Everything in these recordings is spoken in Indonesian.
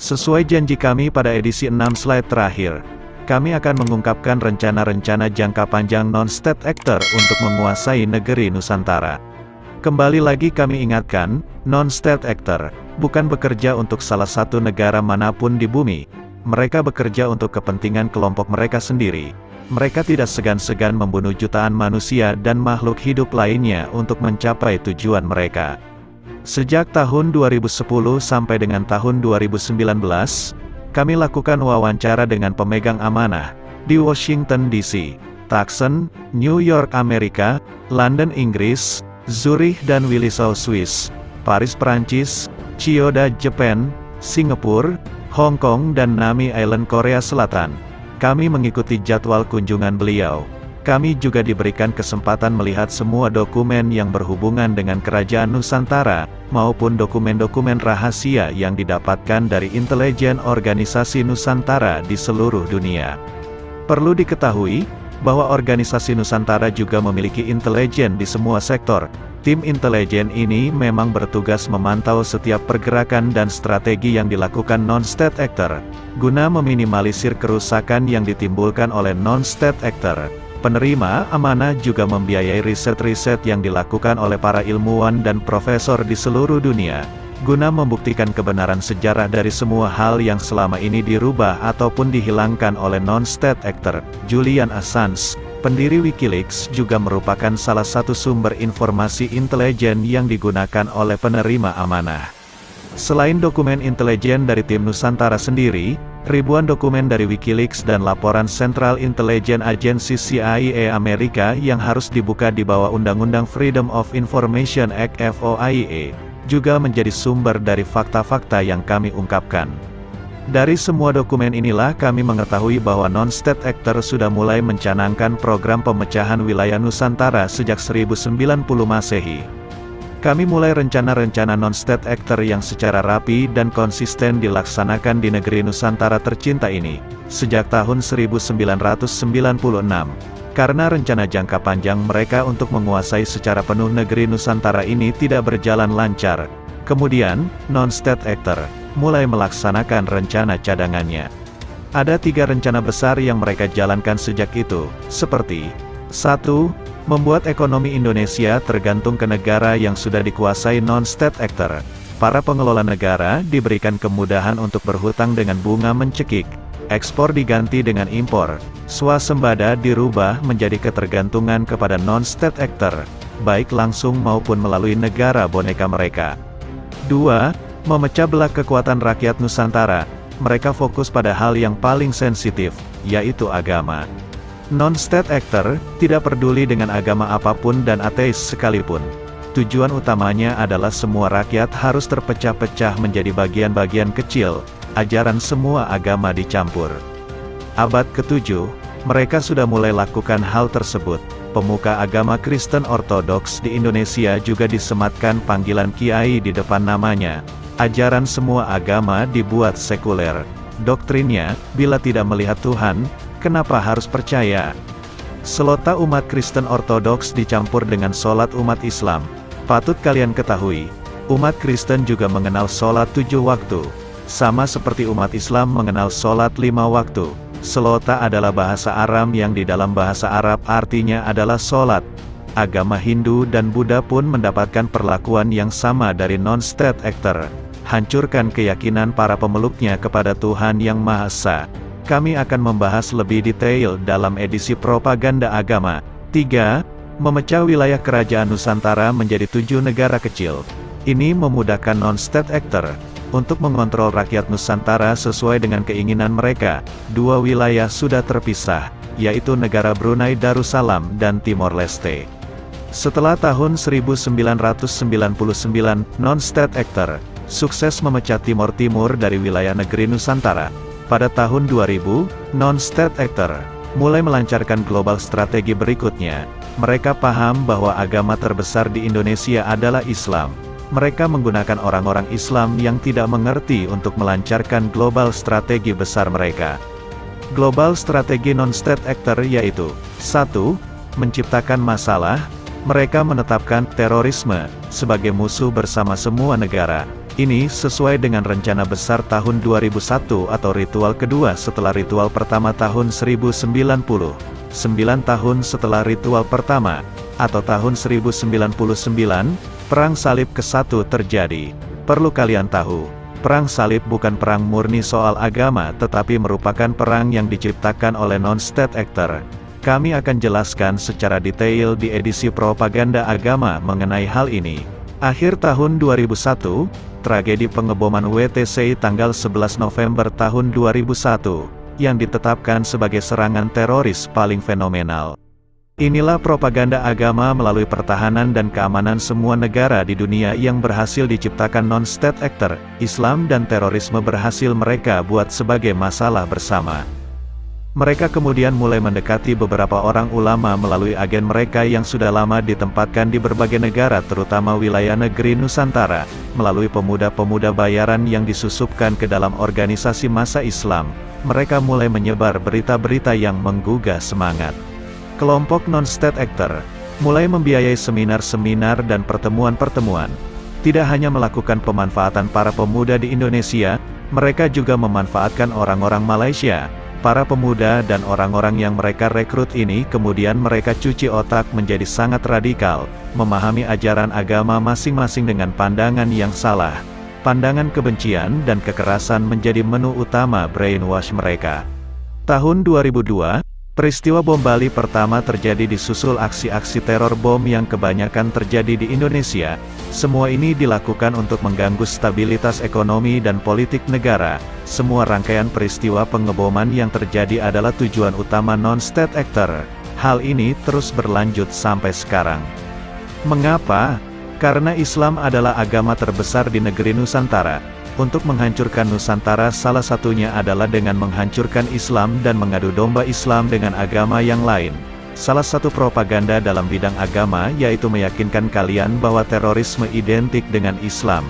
Sesuai janji kami pada edisi 6 slide terakhir, kami akan mengungkapkan rencana-rencana jangka panjang non-state actor untuk menguasai negeri Nusantara. Kembali lagi kami ingatkan, non-state actor, bukan bekerja untuk salah satu negara mana pun di bumi. Mereka bekerja untuk kepentingan kelompok mereka sendiri. Mereka tidak segan-segan membunuh jutaan manusia dan makhluk hidup lainnya untuk mencapai tujuan mereka. Sejak tahun 2010 sampai dengan tahun 2019, kami lakukan wawancara dengan pemegang amanah di Washington DC, Tucson, New York Amerika, London Inggris, Zurich dan Willisau Swiss, Paris Prancis, Chiyoda Japan, Singapura, Hong Kong dan Nami Island Korea Selatan. Kami mengikuti jadwal kunjungan beliau. Kami juga diberikan kesempatan melihat semua dokumen yang berhubungan dengan Kerajaan Nusantara, maupun dokumen-dokumen rahasia yang didapatkan dari intelijen organisasi Nusantara di seluruh dunia. Perlu diketahui, bahwa organisasi Nusantara juga memiliki intelijen di semua sektor. Tim intelijen ini memang bertugas memantau setiap pergerakan dan strategi yang dilakukan non-state actor, guna meminimalisir kerusakan yang ditimbulkan oleh non-state actor. Penerima amanah juga membiayai riset-riset yang dilakukan oleh para ilmuwan dan profesor di seluruh dunia, guna membuktikan kebenaran sejarah dari semua hal yang selama ini dirubah ataupun dihilangkan oleh non-state actor. Julian Assange, pendiri Wikileaks juga merupakan salah satu sumber informasi intelijen yang digunakan oleh penerima amanah. Selain dokumen intelijen dari tim Nusantara sendiri, ribuan dokumen dari Wikileaks dan laporan Central Intelligence Agency CIA Amerika yang harus dibuka di bawah Undang-Undang Freedom of Information Act FOIA, juga menjadi sumber dari fakta-fakta yang kami ungkapkan. Dari semua dokumen inilah kami mengetahui bahwa non-state actor sudah mulai mencanangkan program pemecahan wilayah Nusantara sejak 1090 Masehi. Kami mulai rencana-rencana non-state actor yang secara rapi dan konsisten dilaksanakan di negeri Nusantara tercinta ini, sejak tahun 1996. Karena rencana jangka panjang mereka untuk menguasai secara penuh negeri Nusantara ini tidak berjalan lancar. Kemudian, non-state actor, mulai melaksanakan rencana cadangannya. Ada tiga rencana besar yang mereka jalankan sejak itu, seperti 1. Membuat ekonomi Indonesia tergantung ke negara yang sudah dikuasai non-state actor. Para pengelola negara diberikan kemudahan untuk berhutang dengan bunga mencekik. Ekspor diganti dengan impor. Swasembada dirubah menjadi ketergantungan kepada non-state actor, baik langsung maupun melalui negara boneka mereka. 2. Memecah belah kekuatan rakyat Nusantara. Mereka fokus pada hal yang paling sensitif, yaitu agama. Non-state actor, tidak peduli dengan agama apa pun dan ateis sekalipun. Tujuan utamanya adalah semua rakyat harus terpecah-pecah menjadi bagian-bagian kecil, ajaran semua agama dicampur. Abad ke-7, mereka sudah mulai lakukan hal tersebut. Pemuka agama Kristen Ortodoks di Indonesia juga disematkan panggilan kiai di depan namanya. Ajaran semua agama dibuat sekuler. Doktrinnya, bila tidak melihat Tuhan, kenapa harus percaya? Selota umat Kristen Ortodoks dicampur dengan sholat umat Islam. Patut kalian ketahui, umat Kristen juga mengenal sholat tujuh waktu. Sama seperti umat Islam mengenal sholat lima waktu. Selota adalah bahasa Aram yang di dalam bahasa Arab artinya adalah sholat. Agama Hindu dan Buddha pun mendapatkan perlakuan yang sama dari non-state actor. Hancurkan keyakinan para pemeluknya kepada Tuhan Yang Maha Esa. Kami akan membahas lebih detail dalam edisi propaganda agama. 3. Memecah wilayah kerajaan Nusantara menjadi tujuh negara kecil. Ini memudahkan non-state actor untuk mengontrol rakyat Nusantara sesuai dengan keinginan mereka. Dua wilayah sudah terpisah, yaitu negara Brunei Darussalam dan Timor Leste. Setelah tahun 1999, non-state actor sukses memecah Timor Timur dari wilayah negeri Nusantara. Pada tahun 2000, non-state actor mulai melancarkan global strategi berikutnya. Mereka paham bahwa agama terbesar di Indonesia adalah Islam. Mereka menggunakan orang-orang Islam yang tidak mengerti untuk melancarkan global strategi besar mereka. Global strategi non-state actor yaitu 1. Menciptakan masalah, mereka menetapkan terorisme sebagai musuh bersama semua negara. Ini sesuai dengan rencana besar tahun 2001 atau ritual kedua setelah ritual pertama tahun 1090. 9 tahun setelah ritual pertama, atau tahun 1099, Perang Salib ke-1 terjadi. Perlu kalian tahu, Perang Salib bukan perang murni soal agama tetapi merupakan perang yang diciptakan oleh non-state actor. Kami akan jelaskan secara detail di edisi propaganda agama mengenai hal ini. Akhir tahun 2001, tragedi pengeboman WTC tanggal 11 November tahun 2001, yang ditetapkan sebagai serangan teroris paling fenomenal. Inilah propaganda agama melalui pertahanan dan keamanan semua negara di dunia yang berhasil diciptakan non-state actor, Islam dan terorisme berhasil mereka buat sebagai masalah bersama. Mereka kemudian mulai mendekati beberapa orang ulama melalui agen mereka yang sudah lama ditempatkan di berbagai negara terutama wilayah negeri Nusantara, melalui pemuda-pemuda bayaran yang disusupkan ke dalam organisasi masa Islam. Mereka mulai menyebar berita-berita yang menggugah semangat. Kelompok non-state actor, mulai membiayai seminar-seminar dan pertemuan-pertemuan. Tidak hanya melakukan pemanfaatan para pemuda di Indonesia, mereka juga memanfaatkan orang-orang Malaysia, Para pemuda dan orang-orang yang mereka rekrut ini kemudian mereka cuci otak menjadi sangat radikal, memahami ajaran agama masing-masing dengan pandangan yang salah. Pandangan kebencian dan kekerasan menjadi menu utama brainwash mereka. Tahun 2002, Peristiwa bom Bali pertama terjadi di susul aksi-aksi teror bom yang kebanyakan terjadi di Indonesia. Semua ini dilakukan untuk mengganggu stabilitas ekonomi dan politik negara. Semua rangkaian peristiwa pengeboman yang terjadi adalah tujuan utama non-state actor. Hal ini terus berlanjut sampai sekarang. Mengapa? Karena Islam adalah agama terbesar di negeri Nusantara. Untuk menghancurkan Nusantara salah satunya adalah dengan menghancurkan Islam dan mengadu domba Islam dengan agama yang lain. Salah satu propaganda dalam bidang agama yaitu meyakinkan kalian bahwa terorisme identik dengan Islam.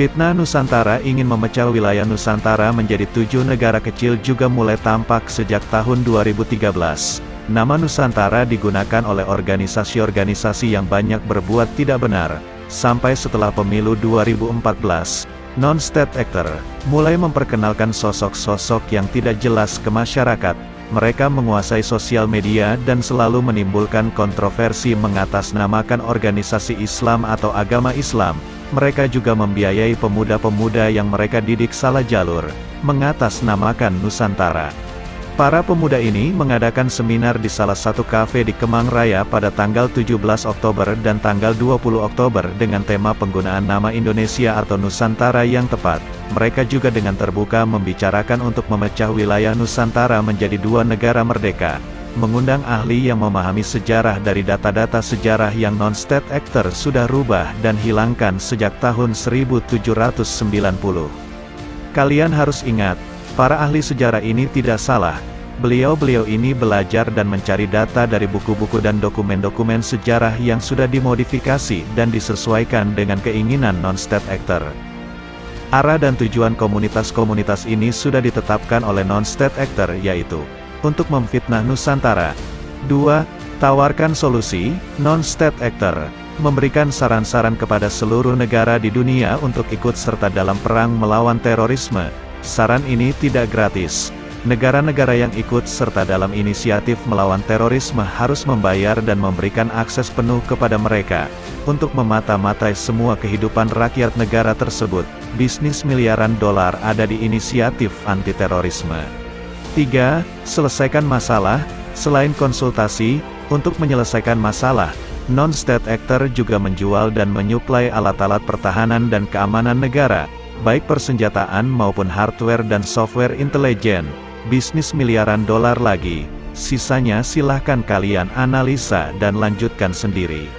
Fitnah Nusantara ingin memecah wilayah Nusantara menjadi tujuh negara kecil juga mulai tampak sejak tahun 2013. Nama Nusantara digunakan oleh organisasi-organisasi yang banyak berbuat tidak benar. Sampai setelah pemilu 2014, non-state actor, mulai memperkenalkan sosok-sosok yang tidak jelas ke masyarakat. Mereka menguasai sosial media dan selalu menimbulkan kontroversi mengatasnamakan organisasi Islam atau agama Islam. Mereka juga membiayai pemuda-pemuda yang mereka didik salah jalur, mengatasnamakan Nusantara. Para pemuda ini mengadakan seminar di salah satu kafe di Kemang Raya pada tanggal 17 Oktober dan tanggal 20 Oktober dengan tema penggunaan nama Indonesia atau Nusantara yang tepat. Mereka juga dengan terbuka membicarakan untuk memecah wilayah Nusantara menjadi dua negara merdeka. Mengundang ahli yang memahami sejarah dari data-data sejarah yang non-state actor sudah rubah dan hilangkan sejak tahun 1790. Kalian harus ingat, Para ahli sejarah ini tidak salah. Beliau-beliau ini belajar dan mencari data dari buku-buku dan dokumen-dokumen sejarah yang sudah dimodifikasi dan disesuaikan dengan keinginan non-state actor. Arah dan tujuan komunitas-komunitas ini sudah ditetapkan oleh non-state actor yaitu untuk memfitnah Nusantara. 2. Tawarkan solusi, non-state actor memberikan saran-saran kepada seluruh negara di dunia untuk ikut serta dalam perang melawan terorisme, Saran ini tidak gratis. Negara-negara yang ikut serta dalam inisiatif melawan terorisme harus membayar dan memberikan akses penuh kepada mereka. Untuk memata-matai semua kehidupan rakyat negara tersebut, bisnis miliaran dolar ada di inisiatif anti-terorisme. 3. Selesaikan masalah, selain konsultasi, untuk menyelesaikan masalah, non-state actor juga menjual dan menyuplai alat-alat pertahanan dan keamanan negara, baik persenjataan maupun hardware dan software intelijen, bisnis miliaran dolar lagi, sisanya silahkan kalian analisa dan lanjutkan sendiri.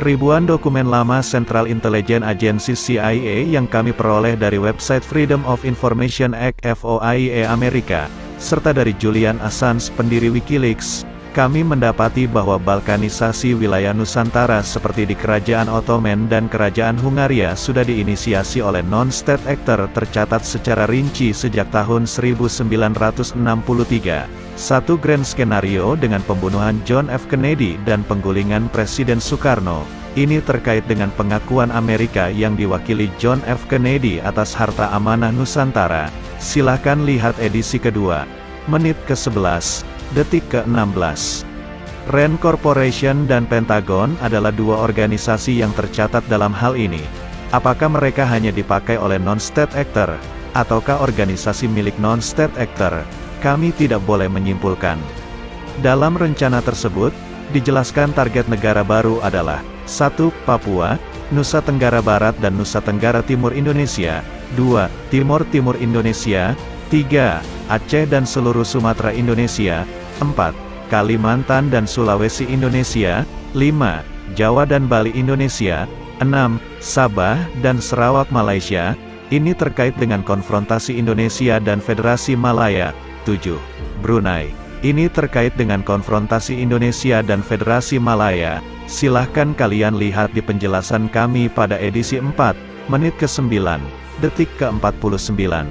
Ribuan dokumen lama Central Intelligence Agency CIA yang kami peroleh dari website Freedom of Information Act FOIA Amerika, serta dari Julian Assange pendiri Wikileaks, kami mendapati bahwa balkanisasi wilayah Nusantara seperti di Kerajaan Ottoman dan Kerajaan Hungaria sudah diinisiasi oleh non-state actor tercatat secara rinci sejak tahun 1963. Satu grand skenario dengan pembunuhan John F. Kennedy dan penggulingan Presiden Soekarno, Ini terkait dengan pengakuan Amerika yang diwakili John F. Kennedy atas harta amanah Nusantara. Silahkan lihat edisi kedua. Menit ke-11, detik ke-16. Rand Corporation dan Pentagon adalah dua organisasi yang tercatat dalam hal ini. Apakah mereka hanya dipakai oleh non-state actor, ataukah organisasi milik non-state actor? Kami tidak boleh menyimpulkan. Dalam rencana tersebut, dijelaskan target negara baru adalah 1. Papua, Nusa Tenggara Barat dan Nusa Tenggara Timur Indonesia 2. Timur Timur Indonesia 3. Aceh dan seluruh Sumatera Indonesia 4. Kalimantan dan Sulawesi Indonesia 5. Jawa dan Bali Indonesia 6. Sabah dan Sarawak Malaysia ini terkait dengan konfrontasi Indonesia dan Federasi Malaya 7. Brunei ini terkait dengan konfrontasi Indonesia dan Federasi Malaya Silahkan kalian lihat di penjelasan kami pada edisi 4, menit ke-9, detik ke-49.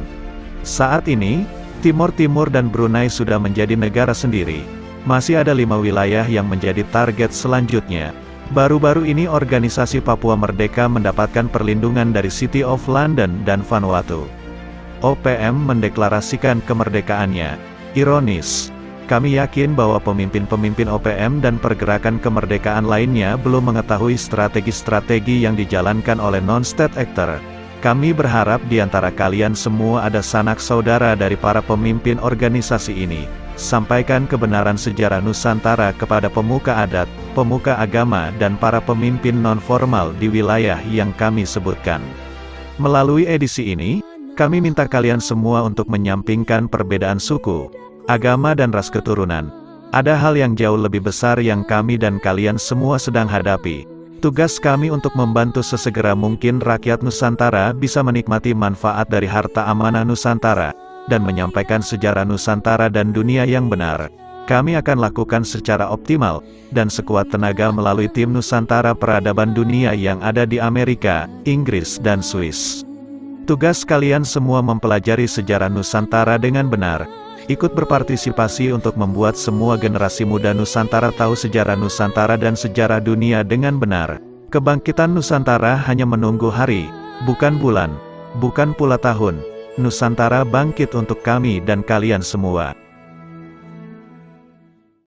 Saat ini, Timur Timur dan Brunei sudah menjadi negara sendiri. Masih ada lima wilayah yang menjadi target selanjutnya. Baru-baru ini organisasi Papua Merdeka mendapatkan perlindungan dari City of London dan Vanuatu. OPM mendeklarasikan kemerdekaannya. Ironis, kami yakin bahwa pemimpin-pemimpin OPM dan pergerakan kemerdekaan lainnya belum mengetahui strategi-strategi yang dijalankan oleh non-state actor. Kami berharap di antara kalian semua ada sanak saudara dari para pemimpin organisasi ini. Sampaikan kebenaran sejarah Nusantara kepada pemuka adat, pemuka agama dan para pemimpin non-formal di wilayah yang kami sebutkan. Melalui edisi ini, kami minta kalian semua untuk menyampingkan perbedaan suku, agama dan ras keturunan. Ada hal yang jauh lebih besar yang kami dan kalian semua sedang hadapi. Tugas kami untuk membantu sesegera mungkin rakyat Nusantara bisa menikmati manfaat dari harta amanah Nusantara, dan menyampaikan sejarah Nusantara dan dunia yang benar. Kami akan lakukan secara optimal, dan sekuat tenaga melalui tim Nusantara Peradaban Dunia yang ada di Amerika, Inggris dan Swiss. Tugas kalian semua mempelajari sejarah Nusantara dengan benar, ikut berpartisipasi untuk membuat semua generasi muda Nusantara tahu sejarah Nusantara dan sejarah dunia dengan benar. Kebangkitan Nusantara hanya menunggu hari, bukan bulan, bukan pula tahun. Nusantara bangkit untuk kami dan kalian semua.